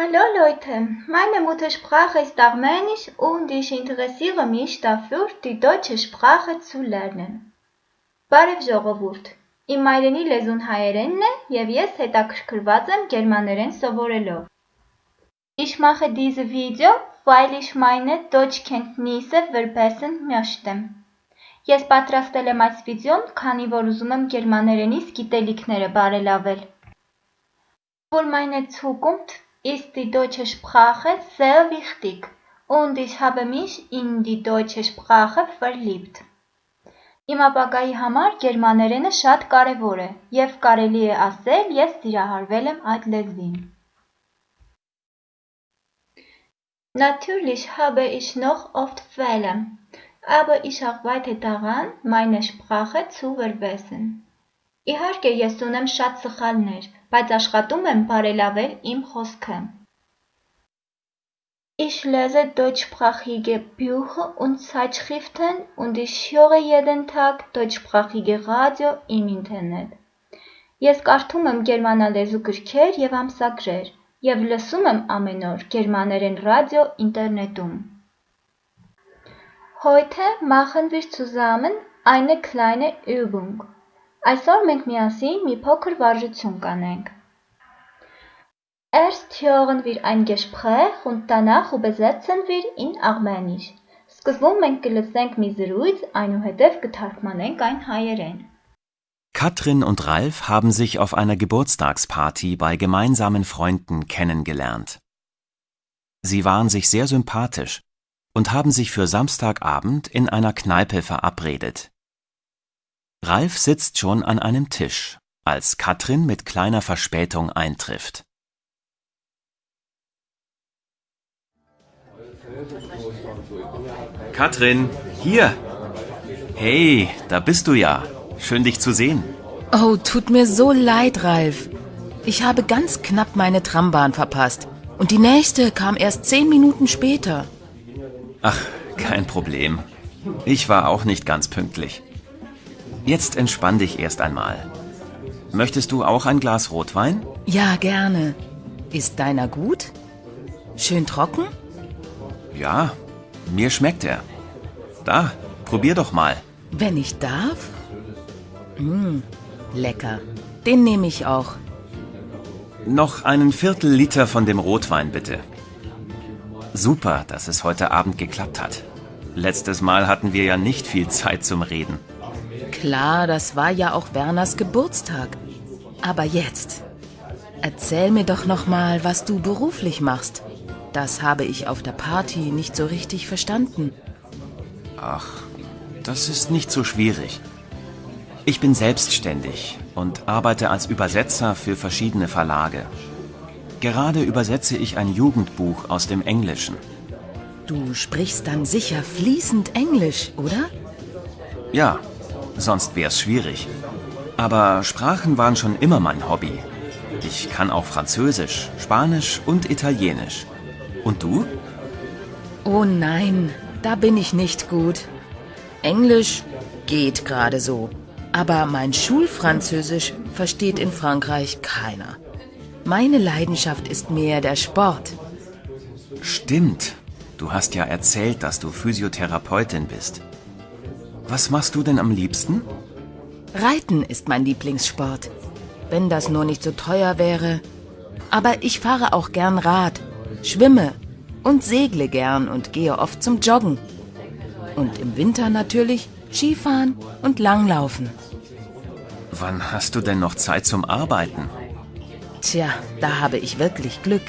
Hallo Leute, meine Muttersprache ist Armenisch und ich interessiere mich dafür, die deutsche Sprache zu lernen։ Բարև ժողովուրդ, իմ մայրենի լեզուն հայերենն է և ես հետաքրքրված եմ գերմաներեն սովորելով։ Ich mache diese Video, weil ich meine Deutschkenntnisse verbessern möchte։ Ես պատրաստել եմ այս վիդեոն, քանի որ ուզում եմ գերմաներենիս գիտելիքները բարելավել։ Für meine Zukunft ist die deutsche Sprache sehr wichtig. Und ich habe mich in die deutsche Sprache verliebt։ Իմ ապագայի համար գերմաներենը շատ կարևոր է և կարելի է ասել ես սիրահարվել եմ այդ լեզվին։ Natürlich habe ich noch oft Fehler, aber ich arbeite daran, meine Sprache zu verbessern։ Իհարկե ես ունեմ շատ սխալներ, բայց աշխատում եմ բարելավել իմ խոսքը։ Ich lese deutschsprachige Bücher und Zeitschriften und ich höre jeden Tag deutschsprachige Radio im Internet։ Ես կարդում եմ գերմանալեզու գրքեր և ամսագրեր և լսում եմ ամեն օր գերմաներեն ռադիո ինտերնետում։ Heute machen wir zusammen eine kleine Übung։ Այսօր մենք միասին մի փոքր վարժություն կանենք։ Erst hören wir ein Gespräch und danach übersetzen wir in Armenisch։ Սկզբում մենք կլսենք մի զրույց, այնուհետև կթարգմանենք այն հայերեն։ Katrin und Ralf haben sich auf einer Geburtstagsparty bei gemeinsamen Freunden kennengelernt. Sie waren sich sehr sympathisch und haben sich für Samstagabend in einer Kneipe verabredet. Ralf sitzt schon an einem Tisch, als Katrin mit kleiner Verspätung eintrifft. Katrin, hier! Hey, da bist du ja. Schön dich zu sehen. Oh, tut mir so leid, Ralf. Ich habe ganz knapp meine Trambahn verpasst. Und die nächste kam erst zehn Minuten später. Ach, kein Problem. Ich war auch nicht ganz pünktlich. Jetzt entspann dich erst einmal. Möchtest du auch ein Glas Rotwein? Ja, gerne. Ist deiner gut? Schön trocken? Ja, mir schmeckt er. Da, probier doch mal. Wenn ich darf? Mmh, lecker. Den nehme ich auch. Noch einen Viertel Liter von dem Rotwein bitte. Super, dass es heute Abend geklappt hat. Letztes Mal hatten wir ja nicht viel Zeit zum Reden. Klar, das war ja auch Werners Geburtstag. Aber jetzt. Erzähl mir doch noch mal, was du beruflich machst. Das habe ich auf der Party nicht so richtig verstanden. Ach, das ist nicht so schwierig. Ich bin selbstständig und arbeite als Übersetzer für verschiedene Verlage. Gerade übersetze ich ein Jugendbuch aus dem Englischen. Du sprichst dann sicher fließend Englisch, oder? Ja, sonst wär's schwierig. Aber Sprachen waren schon immer mein Hobby. Ich kann auch Französisch, Spanisch und Italienisch. Und du? Oh nein, da bin ich nicht gut. Englisch geht gerade so. Aber mein Schulfranzösisch versteht in Frankreich keiner. Meine Leidenschaft ist mehr der Sport. Stimmt. Du hast ja erzählt, dass du Physiotherapeutin bist. Was machst du denn am liebsten? Reiten ist mein Lieblingssport. Wenn das nur nicht so teuer wäre. Aber ich fahre auch gern Rad, schwimme und segle gern und gehe oft zum Joggen. Und im Winter natürlich Skifahren und Langlaufen. Wann hast du denn noch Zeit zum Arbeiten? Tja, da habe ich wirklich Glück.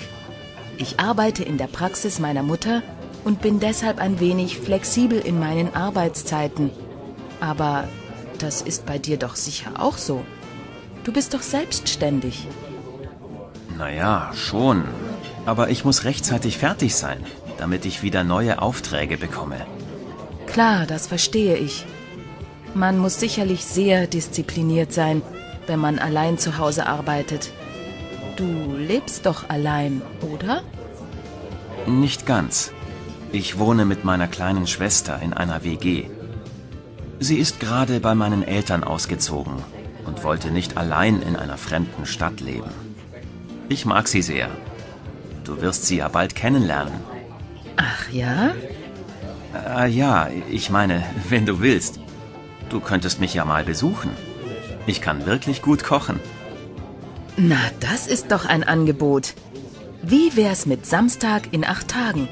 Ich arbeite in der Praxis meiner Mutter und bin deshalb ein wenig flexibel in meinen Arbeitszeiten. Aber das ist bei dir doch sicher auch so. Du bist doch selbstständig. Naja, schon. Aber ich muss rechtzeitig fertig sein, damit ich wieder neue Aufträge bekomme. Klar, das verstehe ich. Man muss sicherlich sehr diszipliniert sein, wenn man allein zu Hause arbeitet. Du lebst doch allein, oder? Nicht ganz. Ich wohne mit meiner kleinen Schwester in einer WG. Sie ist gerade bei meinen Eltern ausgezogen und wollte nicht allein in einer fremden Stadt leben. Ich mag sie sehr. Du wirst sie ja bald kennenlernen. Ach ja? Äh, ja, ich meine, wenn du willst. Du könntest mich ja mal besuchen. Ich kann wirklich gut kochen. Na, das ist doch ein Angebot. Wie wär's mit Samstag in acht Tagen?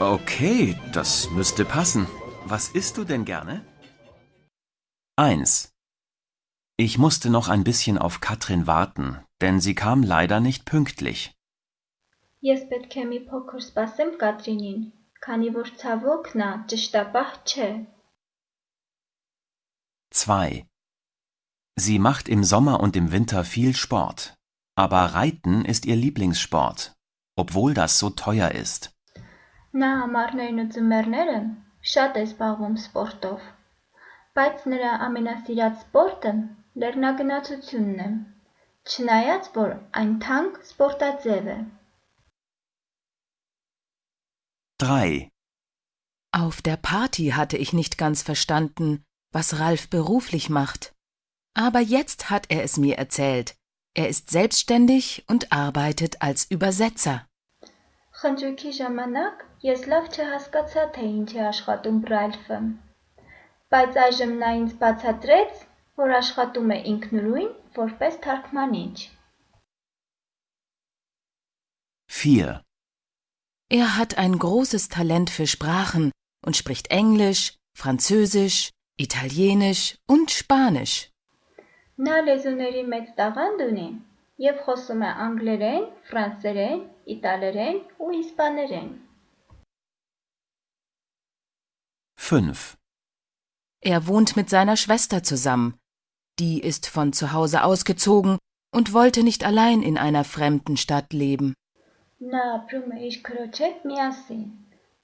Okay, das müsste passen. Was isst du denn gerne? 1. Ich musste noch ein bisschen auf Katrin warten, denn sie kam leider nicht pünktlich. Ես պետք է մի փոքր սպասեմ Կատրինին, քանի որ ցավոք նա ճշտապահ չէ։ 2. Sie macht im Sommer und im Winter viel Sport. Aber Reiten ist ihr Lieblingssport, obwohl das so teuer ist. Նա ամառներն ու ձմեռները շատ է զբաղվում սպորտով, բայց նրա ամենասիրած սպորտը լեռնագնացությունն է, չնայած որ այն թանկ սպորտաձև է։ 3. Auf der Party hatte ich nicht ganz verstanden, was Ralf beruflich macht. Aber jetzt hat er es mir erzählt. Er ist selbstständig und arbeitet als Übersetzer. Խնջույքի ժամանակ ես լավ չհասկացա, թե ինչ է աշխատում Ռալֆը։ Բայց այժմ նա ինձ բացատրեց, որ աշխատում է ինքնուրույն որպես թարգմանիչ։ 4. Er hat ein großes Talent für Sprachen und spricht Englisch, Französisch, Italienisch und Spanisch. Նա լեզուների մեծ տաղանդ ունի եւ խոսում է անգլերեն, ֆրանսերեն, իտալերեն ու իսպաներեն։ 5. Er wohnt mit seiner Schwester zusammen. Die ist von zu Hause ausgezogen und wollte nicht allein in einer fremden Stadt leben. Նա ապրում է իր քրոջ հետ միասին։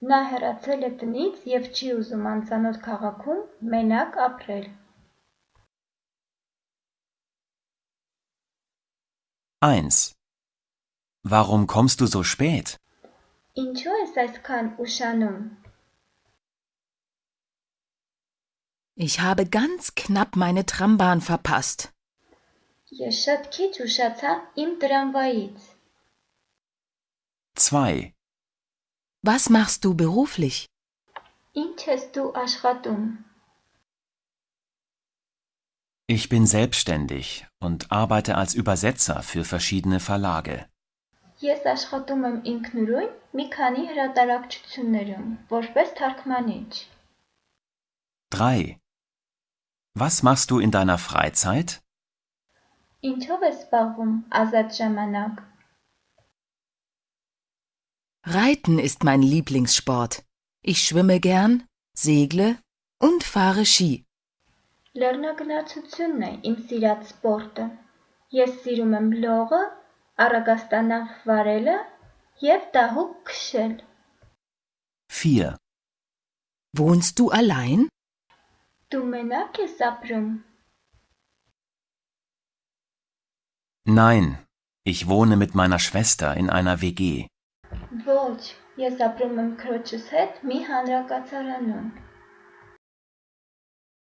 Նա հեռացել է տնից եւ չի ուզում անծանոթ քաղաքում մենակ ապրել։ 1. Warum kommst du so spät? Ինչու ես այսքան ուշանում։ Ich habe ganz knapp meine Trambahn verpasst. Ես շատ քիչ ուշացա իմ տրամվայից։ 2. Was machst du beruflich? Ինչ ես դու աշխատում։ Ich bin selbstständig und arbeite als Übersetzer für verschiedene Verlage. Ես աշխատում եմ ինքնուրույն մի քանի հրատարակչություններում որպես թարգմանիչ։ 3. Was machst du in deiner Freizeit? Ինչով ես զբաղվում ազատ ժամանակ։ Reiten ist mein Lieblingssport. Ich schwimme gern, segle und fahre Ski. Լեռնագնացությունն է իմ սիրած սպորտը։ Ես սիրում եմ լողը, առագաստանավ վարելը եւ դահուկ քշել։ 4. Wohnst du allein? Դու մենակ ես ապրում։ Nein, ich wohne mit meiner Schwester in einer WG. Ոչ, ես ապրում եմ քրոջս հետ մի հանրակացարանում։